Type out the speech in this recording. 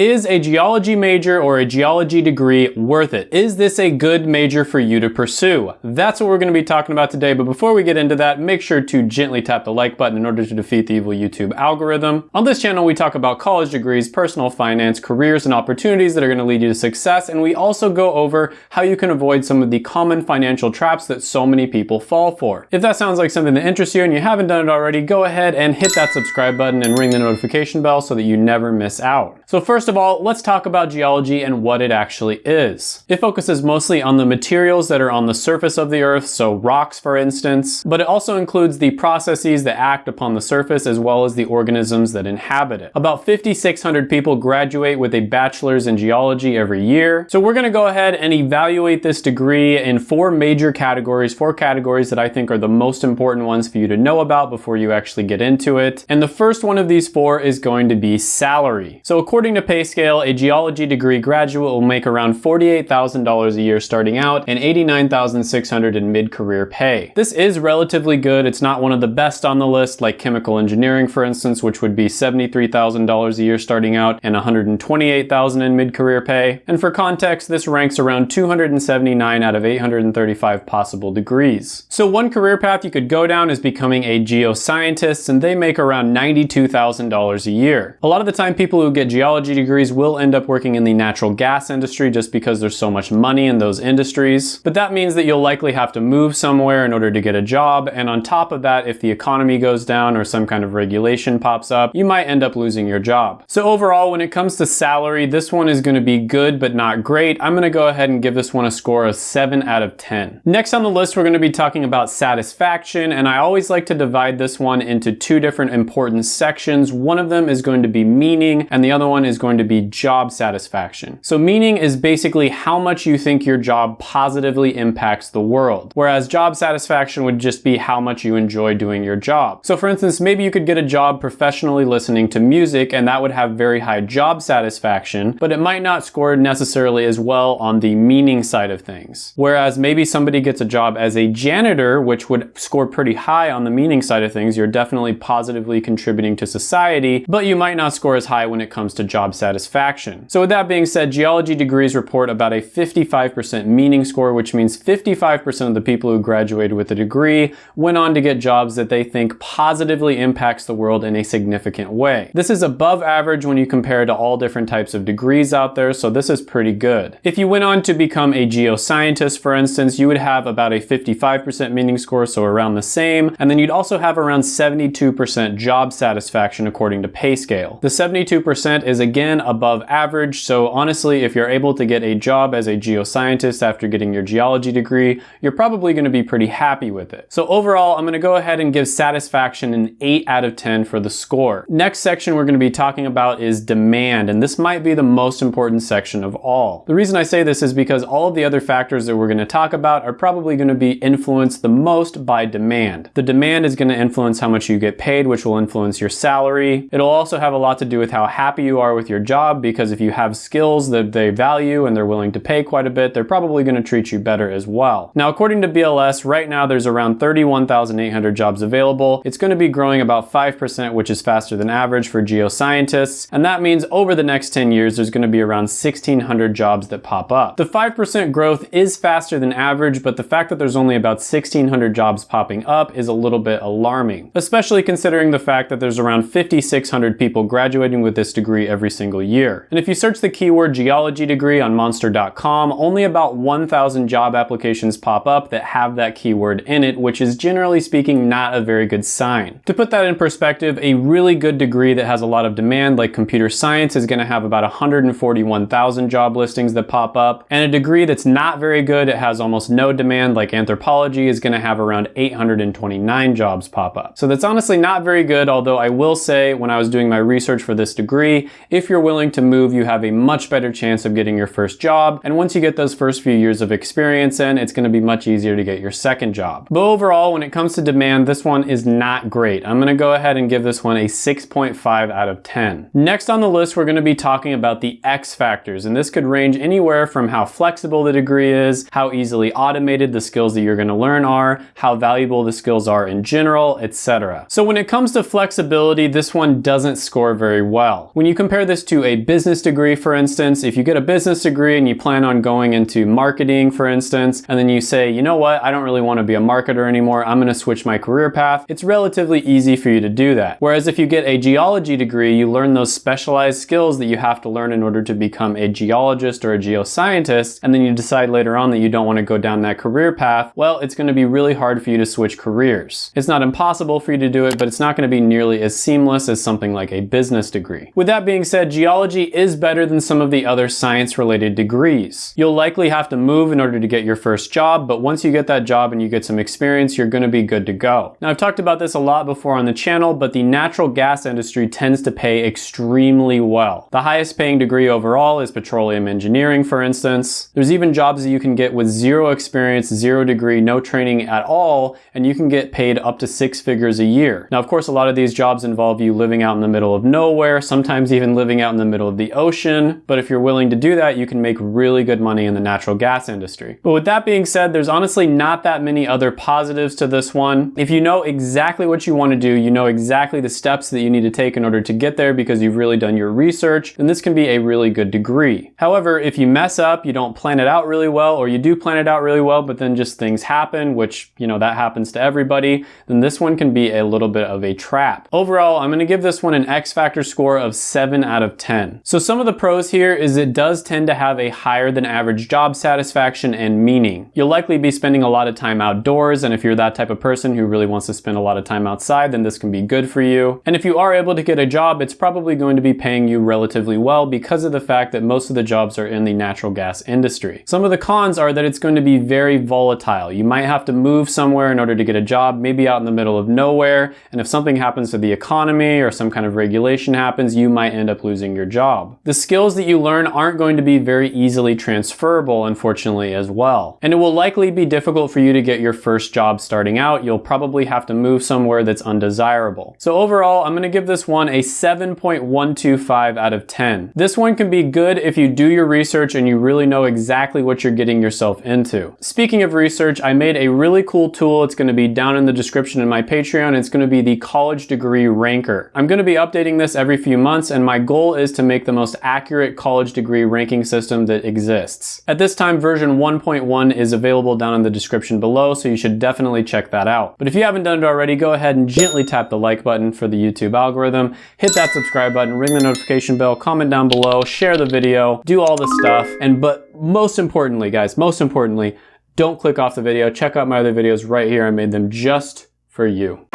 Is a geology major or a geology degree worth it? Is this a good major for you to pursue? That's what we're going to be talking about today, but before we get into that, make sure to gently tap the like button in order to defeat the evil YouTube algorithm. On this channel, we talk about college degrees, personal finance, careers, and opportunities that are going to lead you to success, and we also go over how you can avoid some of the common financial traps that so many people fall for. If that sounds like something that interests you and you haven't done it already, go ahead and hit that subscribe button and ring the notification bell so that you never miss out. So first of all, let's talk about geology and what it actually is. It focuses mostly on the materials that are on the surface of the earth, so rocks for instance, but it also includes the processes that act upon the surface as well as the organisms that inhabit it. About 5,600 people graduate with a bachelor's in geology every year. So we're gonna go ahead and evaluate this degree in four major categories, four categories that I think are the most important ones for you to know about before you actually get into it. And the first one of these four is going to be salary. So according According to PayScale, a geology degree graduate will make around $48,000 a year starting out and $89,600 in mid-career pay. This is relatively good. It's not one of the best on the list, like chemical engineering, for instance, which would be $73,000 a year starting out and $128,000 in mid-career pay. And for context, this ranks around 279 out of 835 possible degrees. So one career path you could go down is becoming a geoscientist, and they make around $92,000 a year. A lot of the time, people who get geology degrees will end up working in the natural gas industry just because there's so much money in those industries. But that means that you'll likely have to move somewhere in order to get a job. And on top of that, if the economy goes down or some kind of regulation pops up, you might end up losing your job. So overall, when it comes to salary, this one is gonna be good, but not great. I'm gonna go ahead and give this one a score of seven out of 10. Next on the list, we're gonna be talking about satisfaction. And I always like to divide this one into two different important sections. One of them is going to be meaning and the other one one is going to be job satisfaction. So meaning is basically how much you think your job positively impacts the world, whereas job satisfaction would just be how much you enjoy doing your job. So for instance, maybe you could get a job professionally listening to music and that would have very high job satisfaction, but it might not score necessarily as well on the meaning side of things. Whereas maybe somebody gets a job as a janitor, which would score pretty high on the meaning side of things. You're definitely positively contributing to society, but you might not score as high when it comes to job satisfaction. So with that being said, geology degrees report about a 55% meaning score, which means 55% of the people who graduated with a degree went on to get jobs that they think positively impacts the world in a significant way. This is above average when you compare to all different types of degrees out there, so this is pretty good. If you went on to become a geoscientist, for instance, you would have about a 55% meaning score, so around the same, and then you'd also have around 72% job satisfaction according to PayScale. The 72% is again above average, so honestly, if you're able to get a job as a geoscientist after getting your geology degree, you're probably gonna be pretty happy with it. So overall, I'm gonna go ahead and give satisfaction an 8 out of 10 for the score. Next section we're gonna be talking about is demand, and this might be the most important section of all. The reason I say this is because all of the other factors that we're gonna talk about are probably gonna be influenced the most by demand. The demand is gonna influence how much you get paid, which will influence your salary. It'll also have a lot to do with how happy you are with your job because if you have skills that they value and they're willing to pay quite a bit, they're probably going to treat you better as well. Now, according to BLS, right now there's around 31,800 jobs available. It's going to be growing about 5%, which is faster than average for geoscientists. And that means over the next 10 years, there's going to be around 1,600 jobs that pop up. The 5% growth is faster than average, but the fact that there's only about 1,600 jobs popping up is a little bit alarming, especially considering the fact that there's around 5,600 people graduating with this degree every every single year. And if you search the keyword geology degree on monster.com, only about 1,000 job applications pop up that have that keyword in it, which is generally speaking not a very good sign. To put that in perspective, a really good degree that has a lot of demand like computer science is gonna have about 141,000 job listings that pop up. And a degree that's not very good, it has almost no demand like anthropology is gonna have around 829 jobs pop up. So that's honestly not very good, although I will say when I was doing my research for this degree, if you're willing to move, you have a much better chance of getting your first job. And once you get those first few years of experience in, it's gonna be much easier to get your second job. But overall, when it comes to demand, this one is not great. I'm gonna go ahead and give this one a 6.5 out of 10. Next on the list, we're gonna be talking about the X factors. And this could range anywhere from how flexible the degree is, how easily automated the skills that you're gonna learn are, how valuable the skills are in general, etc. So when it comes to flexibility, this one doesn't score very well. When you compare this to a business degree, for instance, if you get a business degree and you plan on going into marketing, for instance, and then you say, you know what, I don't really want to be a marketer anymore, I'm going to switch my career path, it's relatively easy for you to do that. Whereas if you get a geology degree, you learn those specialized skills that you have to learn in order to become a geologist or a geoscientist, and then you decide later on that you don't want to go down that career path, well, it's going to be really hard for you to switch careers. It's not impossible for you to do it, but it's not going to be nearly as seamless as something like a business degree. With that being said, geology is better than some of the other science-related degrees. You'll likely have to move in order to get your first job, but once you get that job and you get some experience, you're going to be good to go. Now, I've talked about this a lot before on the channel, but the natural gas industry tends to pay extremely well. The highest paying degree overall is petroleum engineering, for instance. There's even jobs that you can get with zero experience, zero degree, no training at all, and you can get paid up to six figures a year. Now, of course, a lot of these jobs involve you living out in the middle of nowhere, sometimes even living out in the middle of the ocean. But if you're willing to do that, you can make really good money in the natural gas industry. But with that being said, there's honestly not that many other positives to this one. If you know exactly what you want to do, you know exactly the steps that you need to take in order to get there because you've really done your research, then this can be a really good degree. However, if you mess up, you don't plan it out really well, or you do plan it out really well, but then just things happen, which, you know, that happens to everybody, then this one can be a little bit of a trap. Overall, I'm gonna give this one an X Factor score of 7 out of 10. So some of the pros here is it does tend to have a higher than average job satisfaction and meaning. You'll likely be spending a lot of time outdoors, and if you're that type of person who really wants to spend a lot of time outside, then this can be good for you. And if you are able to get a job, it's probably going to be paying you relatively well because of the fact that most of the jobs are in the natural gas industry. Some of the cons are that it's going to be very volatile. You might have to move somewhere in order to get a job, maybe out in the middle of nowhere, and if something happens to the economy or some kind of regulation happens, you might end up losing your job. The skills that you learn aren't going to be very easily transferable, unfortunately, as well. And it will likely be difficult for you to get your first job starting out. You'll probably have to move somewhere that's undesirable. So overall, I'm gonna give this one a 7.125 out of 10. This one can be good if you do your research and you really know exactly what you're getting yourself into. Speaking of research, I made a really cool tool. It's gonna be down in the description in my Patreon. It's gonna be the college degree ranker. I'm gonna be updating this every few months and my goal is to make the most accurate college degree ranking system that exists. At this time, version 1.1 is available down in the description below, so you should definitely check that out. But if you haven't done it already, go ahead and gently tap the like button for the YouTube algorithm, hit that subscribe button, ring the notification bell, comment down below, share the video, do all the stuff, and but most importantly, guys, most importantly, don't click off the video. Check out my other videos right here. I made them just for you.